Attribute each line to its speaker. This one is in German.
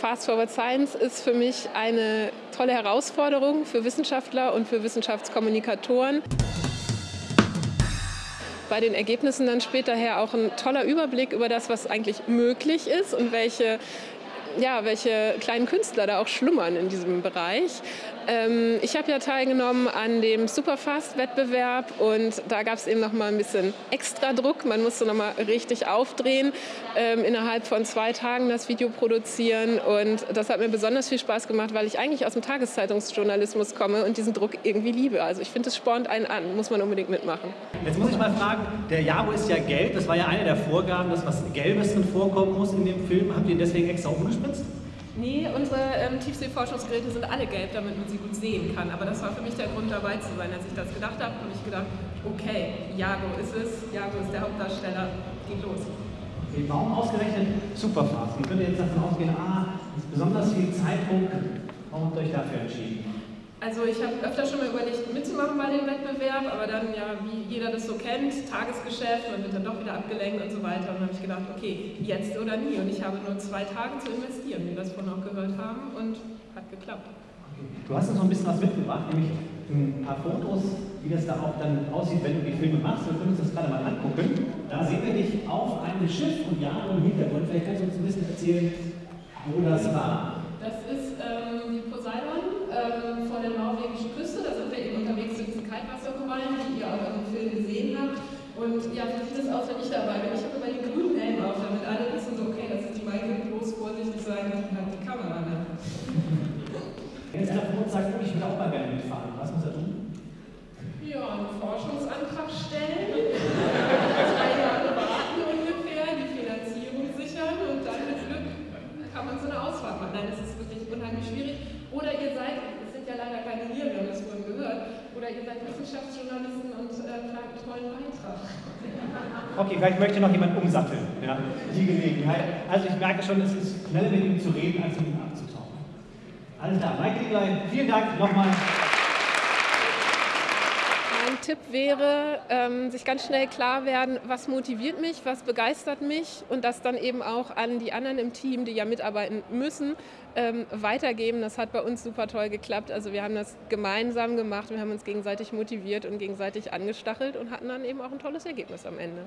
Speaker 1: Fast Forward Science ist für mich eine tolle Herausforderung für Wissenschaftler und für Wissenschaftskommunikatoren. Bei den Ergebnissen dann später her auch ein toller Überblick über das, was eigentlich möglich ist und welche ja, welche kleinen Künstler da auch schlummern in diesem Bereich. Ähm, ich habe ja teilgenommen an dem Superfast-Wettbewerb und da gab es eben noch mal ein bisschen extra Druck. Man musste noch mal richtig aufdrehen, ähm, innerhalb von zwei Tagen das Video produzieren und das hat mir besonders viel Spaß gemacht, weil ich eigentlich aus dem Tageszeitungsjournalismus komme und diesen Druck irgendwie liebe. Also ich finde, es spornt einen an, muss man unbedingt mitmachen.
Speaker 2: Jetzt muss ich mal fragen, der Jago ist ja gelb, das war ja eine der Vorgaben, dass was Gelbes drin vorkommen muss in dem Film. Habt ihr deswegen extra umgespritzt?
Speaker 1: Nee, unsere ähm, Tiefseeforschungsgeräte sind alle gelb, damit man sie gut sehen kann. Aber das war für mich der Grund, dabei zu sein. Als ich das gedacht habe, habe ich gedacht, okay, Jago ist es, Jago ist der Hauptdarsteller, geht los.
Speaker 2: Okay, warum ausgerechnet Superfast? Man könnte jetzt davon ausgehen, ah, besonders viel Zeitdruck. Warum habt ihr euch dafür entschieden?
Speaker 1: Also ich habe öfter schon mal überlegt, mitzumachen bei dem Wettbewerb, aber dann, ja, wie jeder das so kennt, Tagesgeschäft, man wird dann doch wieder abgelenkt und so weiter. Und dann habe ich gedacht, okay, jetzt oder nie. Und ich habe nur zwei Tage zu investieren, wie wir das vorhin auch gehört haben, und hat geklappt.
Speaker 2: Du hast uns noch ein bisschen was mitgebracht, nämlich ein paar Fotos, wie das da auch dann aussieht, wenn du die Filme machst. Wir können uns das gerade mal angucken. Da sehen wir dich auf einem Schiff und ja, im Hintergrund. Vielleicht kannst du uns ein bisschen erzählen, wo das war.
Speaker 1: Das ist ähm, die Poseidon ähm, vor der norwegischen Küste. Da sind wir eben unterwegs zu diesen Kaltwasserkorallen, die ihr auch in dem Film gesehen habt. Und ja, wie sieht es aus, wenn ich dabei bin? Ich habe immer den grünen Helm auf, damit alle wissen, so, okay, das ist die Maike, bloß vorsichtig sein, die hat die Kamera da.
Speaker 2: Wenn jetzt einer von uns sagt, ich will auch mal gerne mitfahren, was muss er tun?
Speaker 1: Ja, einen Forschungsantrag stellen, drei Jahre warten ungefähr, die Finanzierung sichern und dann mit Glück kann man so eine Ausfahrt machen. Nein, das ist wirklich unheimlich schwierig. Oder ihr seid, es sind ja leider keine hier, wir haben das vorhin gehört, oder ihr seid Wissenschaftsjournalisten und äh, tollen Beitrag.
Speaker 2: Okay, vielleicht möchte noch jemand umsatteln, ja, die Gelegenheit. Also ich merke schon, es ist schneller mit ihm zu reden, als mit ihm abzutauchen. Alles klar, Lieblein, vielen Dank nochmal.
Speaker 1: Tipp wäre, ähm, sich ganz schnell klar werden, was motiviert mich, was begeistert mich und das dann eben auch an die anderen im Team, die ja mitarbeiten müssen, ähm, weitergeben. Das hat bei uns super toll geklappt. Also wir haben das gemeinsam gemacht, wir haben uns gegenseitig motiviert und gegenseitig angestachelt und hatten dann eben auch ein tolles Ergebnis am Ende.